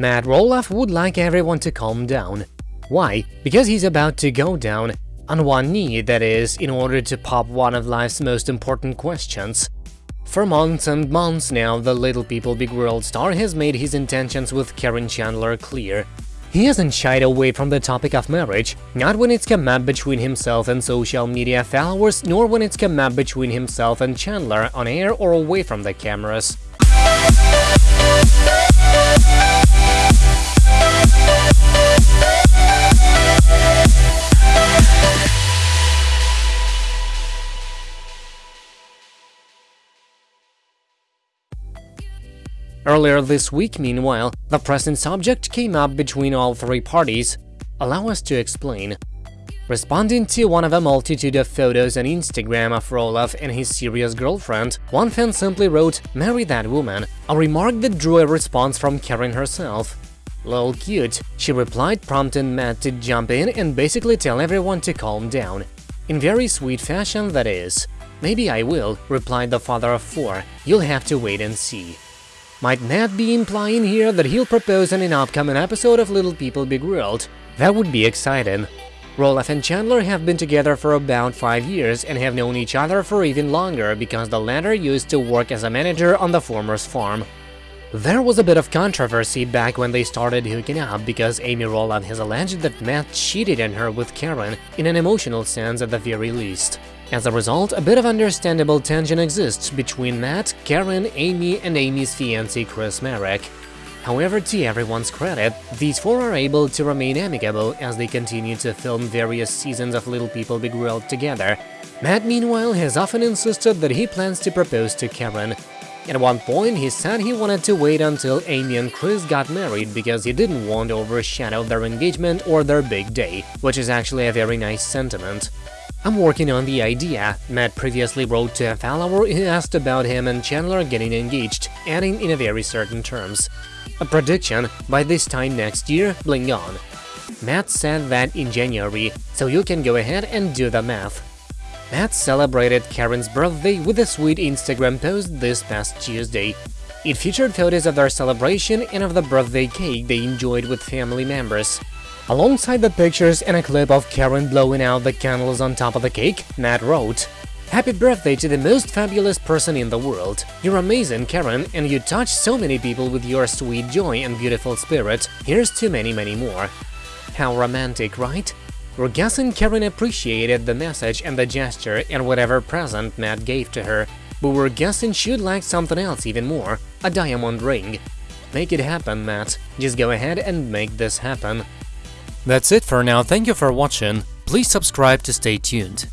Matt Roloff would like everyone to calm down. Why? Because he's about to go down, on one knee, that is, in order to pop one of life's most important questions. For months and months now, the Little People Big World star has made his intentions with Karen Chandler clear. He hasn't shied away from the topic of marriage, not when it's come up between himself and social media followers, nor when it's come up between himself and Chandler on air or away from the cameras. Earlier this week, meanwhile, the present subject came up between all three parties. Allow us to explain. Responding to one of a multitude of photos on Instagram of Roloff and his serious girlfriend, one fan simply wrote, marry that woman, a remark that drew a response from Karen herself. Lol cute, she replied prompting Matt to jump in and basically tell everyone to calm down. In very sweet fashion, that is. Maybe I will, replied the father of four, you'll have to wait and see. Might Matt be implying here that he'll propose in an upcoming episode of Little People Big World? That would be exciting. Roloff and Chandler have been together for about 5 years and have known each other for even longer because the latter used to work as a manager on the former's farm. There was a bit of controversy back when they started hooking up because Amy Roloff has alleged that Matt cheated on her with Karen, in an emotional sense at the very least. As a result, a bit of understandable tension exists between Matt, Karen, Amy and Amy's fiancé Chris Marek. However, to everyone's credit, these four are able to remain amicable as they continue to film various seasons of Little People Big World together. Matt, meanwhile, has often insisted that he plans to propose to Karen. At one point, he said he wanted to wait until Amy and Chris got married because he didn't want to overshadow their engagement or their big day, which is actually a very nice sentiment. I'm working on the idea, Matt previously wrote to a follower who asked about him and Chandler getting engaged, adding in a very certain terms. A prediction, by this time next year, bling on. Matt said that in January, so you can go ahead and do the math. Matt celebrated Karen's birthday with a sweet Instagram post this past Tuesday. It featured photos of their celebration and of the birthday cake they enjoyed with family members. Alongside the pictures and a clip of Karen blowing out the candles on top of the cake, Matt wrote, Happy birthday to the most fabulous person in the world. You're amazing, Karen, and you touch so many people with your sweet joy and beautiful spirit. Here's to many, many more. How romantic, right? We're guessing Karen appreciated the message and the gesture and whatever present Matt gave to her, but we're guessing she'd like something else even more, a diamond ring. Make it happen, Matt. Just go ahead and make this happen. That's it for now, thank you for watching, please subscribe to stay tuned.